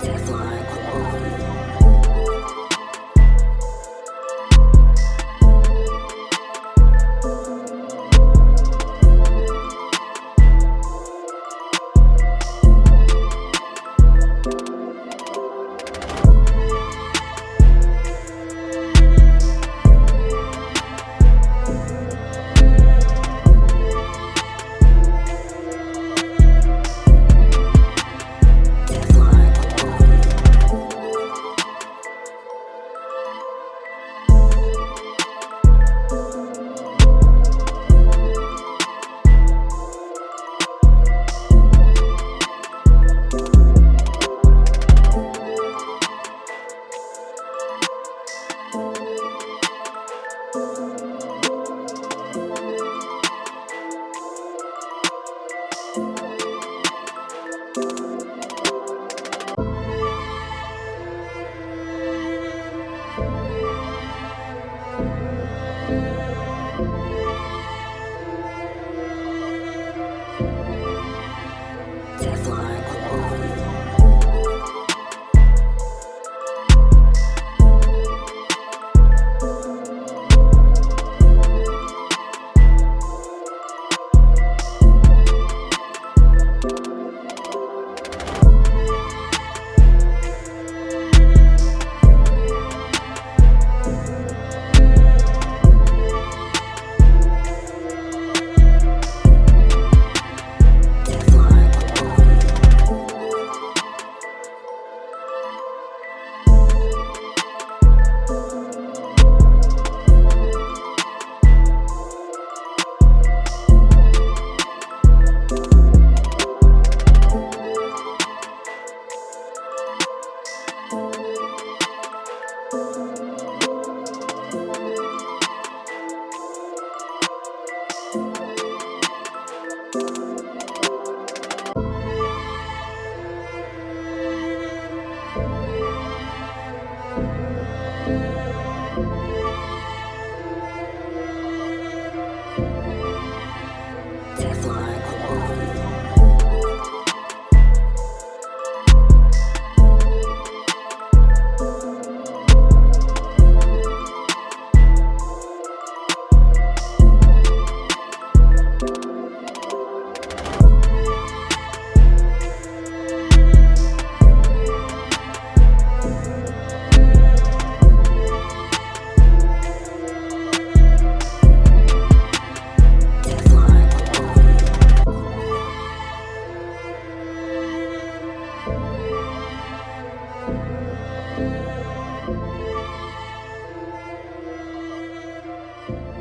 Teflon. Teflon. You